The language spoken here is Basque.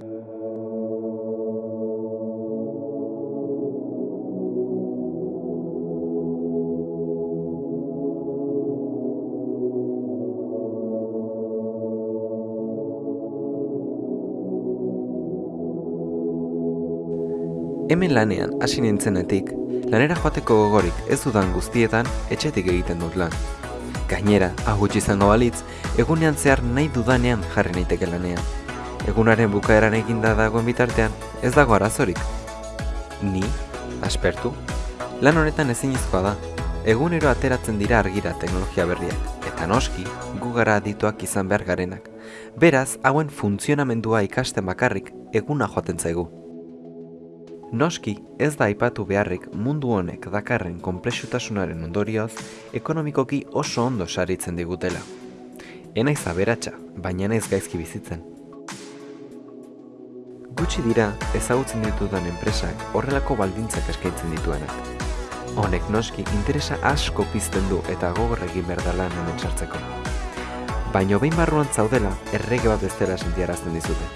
Hemen lanean hasi nintzenetik, lanera joateko gogorik ez dudan guztietan etxetik egiten dut lan. Gainera, hau gutxi izango balitz, egunean zehar nahi dudanean jarri naiteke lanean. Egunaren bukaeran eginda dagoen bitartean, ez dago arazorik. Ni, aspertu, lan honetan ezinezkoa da. Egunero ateratzen dira argira teknologia berriak, eta noski, gu gara adituak izan behar garenak. Beraz, hauen funtzionamendua ikasten bakarrik eguna joaten zaigu. Noski, ez da aipatu beharrik mundu honek dakarren konplexutasunaren ondorioz, ekonomikoki oso ondo saritzen digutela. Enaiz aberatsa, baina naiz gaizki bizitzen. Gutxi dira ezagutzen ditudan enpresak horrelako baldintzak eskaintzen dituenak. Honek noski interesa asko pizten du eta gogor egin behar da lan hemen sartzeko. Baina behin barruan zaudela errege bat bestela sentiarazten dizute.